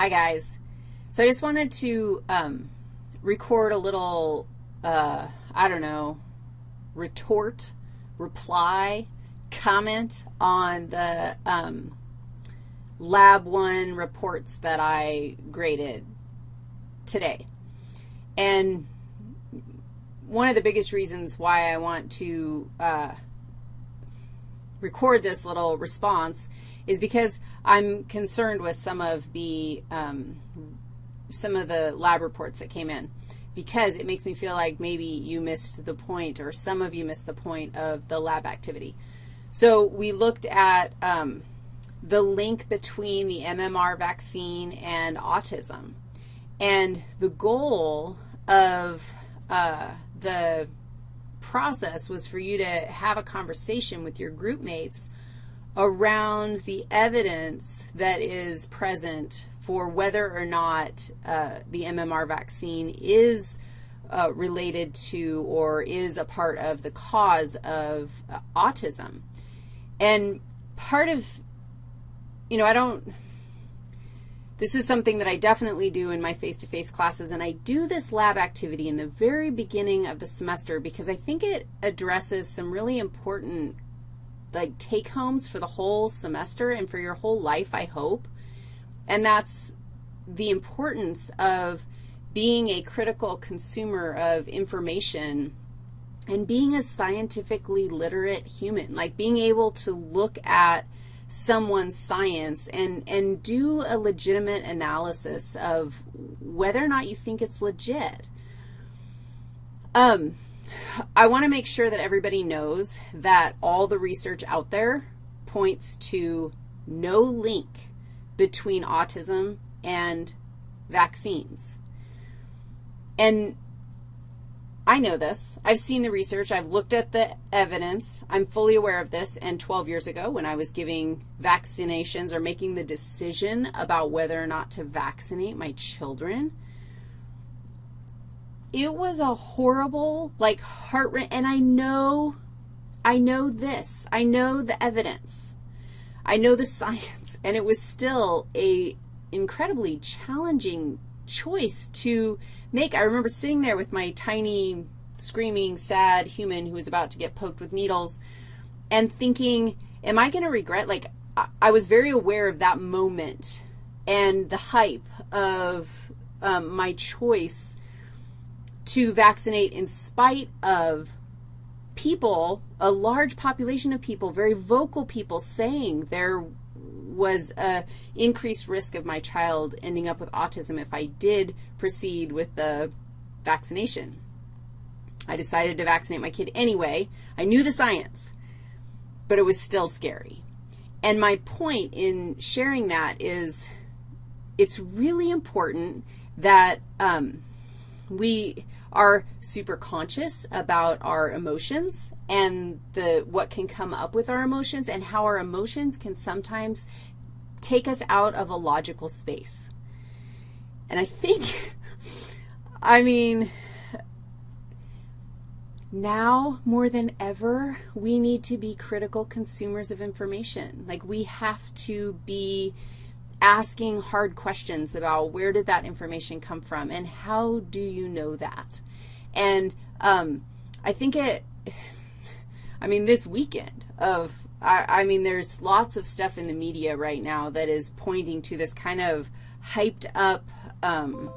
Hi, guys. So I just wanted to um, record a little, uh, I don't know, retort, reply, comment on the um, Lab 1 reports that I graded today. And one of the biggest reasons why I want to uh, record this little response is because I'm concerned with some of the, um, some of the lab reports that came in because it makes me feel like maybe you missed the point or some of you missed the point of the lab activity. So we looked at um, the link between the MMR vaccine and autism. And the goal of uh, the process was for you to have a conversation with your group mates around the evidence that is present for whether or not uh, the MMR vaccine is uh, related to or is a part of the cause of uh, autism. And part of, you know, I don't, this is something that I definitely do in my face-to-face -face classes, and I do this lab activity in the very beginning of the semester because I think it addresses some really important like take-homes for the whole semester and for your whole life, I hope. And that's the importance of being a critical consumer of information and being a scientifically literate human, like being able to look at someone's science and, and do a legitimate analysis of whether or not you think it's legit. Um, I want to make sure that everybody knows that all the research out there points to no link between autism and vaccines. And I know this. I've seen the research. I've looked at the evidence. I'm fully aware of this. And 12 years ago when I was giving vaccinations or making the decision about whether or not to vaccinate my children, it was a horrible, like, heart and I know, I know this. I know the evidence. I know the science, and it was still a incredibly challenging choice to make. I remember sitting there with my tiny, screaming, sad human who was about to get poked with needles and thinking, am I going to regret, like, I was very aware of that moment and the hype of um, my choice to vaccinate in spite of people, a large population of people, very vocal people saying there was a increased risk of my child ending up with autism if I did proceed with the vaccination. I decided to vaccinate my kid anyway. I knew the science, but it was still scary. And my point in sharing that is it's really important that um, we are super conscious about our emotions and the what can come up with our emotions and how our emotions can sometimes take us out of a logical space. And I think, I mean, now more than ever, we need to be critical consumers of information. Like we have to be asking hard questions about where did that information come from and how do you know that? And um, I think it, I mean, this weekend of, I, I mean, there's lots of stuff in the media right now that is pointing to this kind of hyped up um,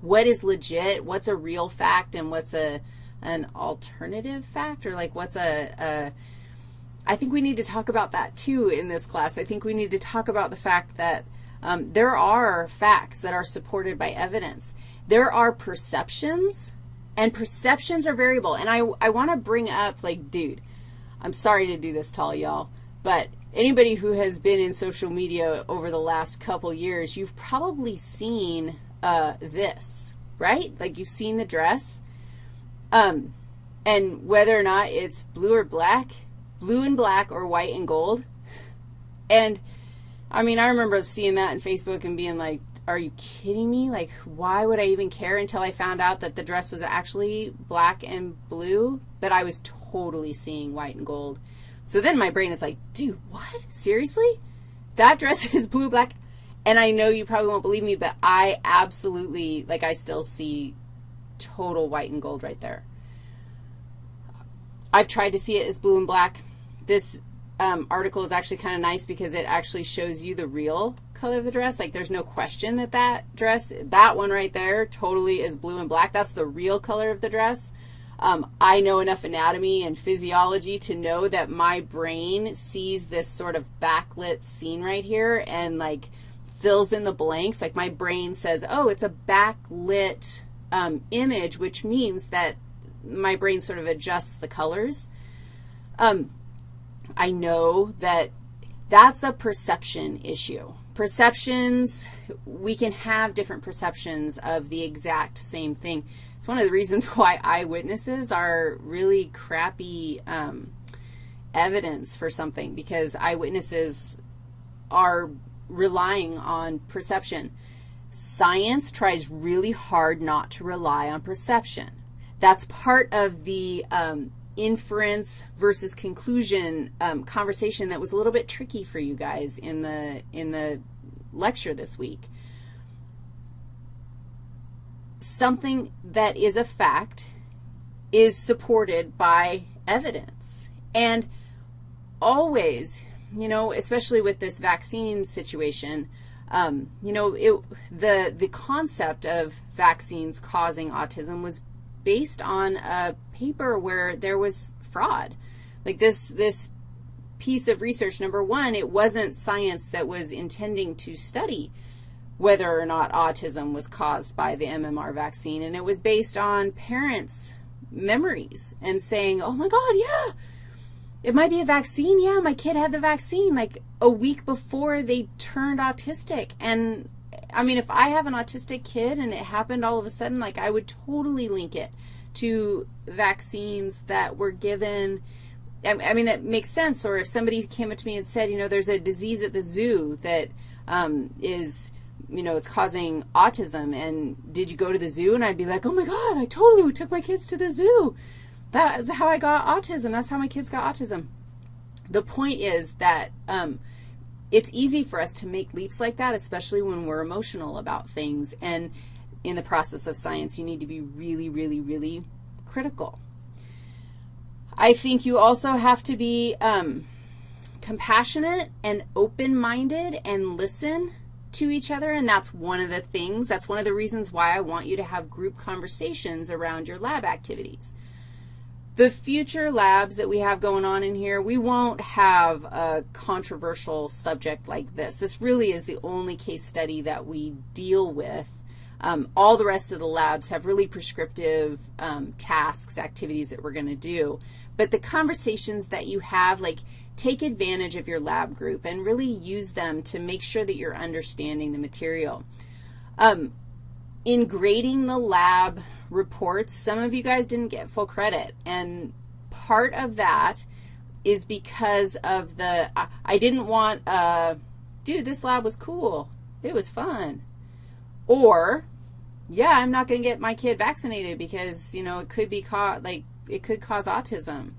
what is legit, what's a real fact, and what's a an alternative fact, or like what's a, a I think we need to talk about that too in this class. I think we need to talk about the fact that um, there are facts that are supported by evidence. There are perceptions, and perceptions are variable. And I, I want to bring up, like, dude, I'm sorry to do this to all y'all, but anybody who has been in social media over the last couple years, you've probably seen uh, this, right? Like you've seen the dress. Um, and whether or not it's blue or black, blue and black or white and gold. And, I mean, I remember seeing that on Facebook and being like, are you kidding me? Like, why would I even care until I found out that the dress was actually black and blue, but I was totally seeing white and gold. So then my brain is like, dude, what? Seriously? That dress is blue, black, And I know you probably won't believe me, but I absolutely, like I still see total white and gold right there. I've tried to see it as blue and black. This um, article is actually kind of nice because it actually shows you the real color of the dress. Like there's no question that that dress, that one right there totally is blue and black. That's the real color of the dress. Um, I know enough anatomy and physiology to know that my brain sees this sort of backlit scene right here and like fills in the blanks. Like my brain says, oh, it's a backlit um, image, which means that my brain sort of adjusts the colors. Um, I know that that's a perception issue. Perceptions, we can have different perceptions of the exact same thing. It's one of the reasons why eyewitnesses are really crappy um, evidence for something because eyewitnesses are relying on perception. Science tries really hard not to rely on perception. That's part of the um, inference versus conclusion um, conversation that was a little bit tricky for you guys in the, in the lecture this week. Something that is a fact is supported by evidence. And always, you know, especially with this vaccine situation, um, you know, it, the, the concept of vaccines causing autism was based on a paper where there was fraud. Like this, this piece of research, number one, it wasn't science that was intending to study whether or not autism was caused by the MMR vaccine, and it was based on parents' memories and saying, oh, my God, yeah, it might be a vaccine. Yeah, my kid had the vaccine like a week before they turned autistic. And, I mean, if I have an autistic kid and it happened all of a sudden, like I would totally link it to vaccines that were given I mean, that makes sense. Or if somebody came up to me and said, you know, there's a disease at the zoo that um, is, you know, it's causing autism, and did you go to the zoo? And I'd be like, oh, my God, I totally took my kids to the zoo. That's how I got autism. That's how my kids got autism. The point is that um, it's easy for us to make leaps like that, especially when we're emotional about things. And in the process of science, you need to be really, really, really critical. I think you also have to be um, compassionate and open-minded and listen to each other, and that's one of the things, that's one of the reasons why I want you to have group conversations around your lab activities. The future labs that we have going on in here, we won't have a controversial subject like this. This really is the only case study that we deal with um, all the rest of the labs have really prescriptive um, tasks, activities that we're going to do. But the conversations that you have, like take advantage of your lab group and really use them to make sure that you're understanding the material. Um, in grading the lab reports, some of you guys didn't get full credit, and part of that is because of the, I didn't want, uh, dude, this lab was cool. It was fun. Or, yeah, I'm not going to get my kid vaccinated because, you know, it could be caught, like, it could cause autism.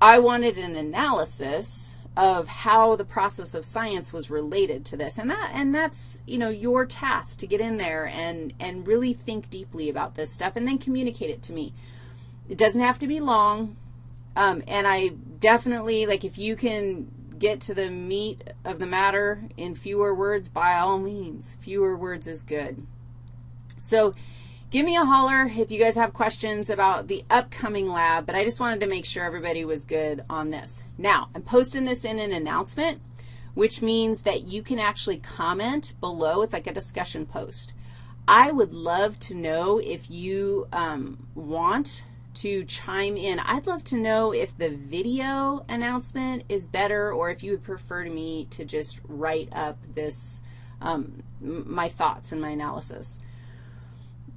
I wanted an analysis of how the process of science was related to this. And that and that's, you know, your task to get in there and and really think deeply about this stuff and then communicate it to me. It doesn't have to be long. Um, and I definitely, like, if you can get to the meat of the matter in fewer words, by all means, fewer words is good. So give me a holler if you guys have questions about the upcoming lab, but I just wanted to make sure everybody was good on this. Now, I'm posting this in an announcement, which means that you can actually comment below. It's like a discussion post. I would love to know if you um, want to chime in. I'd love to know if the video announcement is better or if you would prefer to me to just write up this, um, my thoughts and my analysis.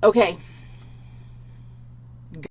Okay,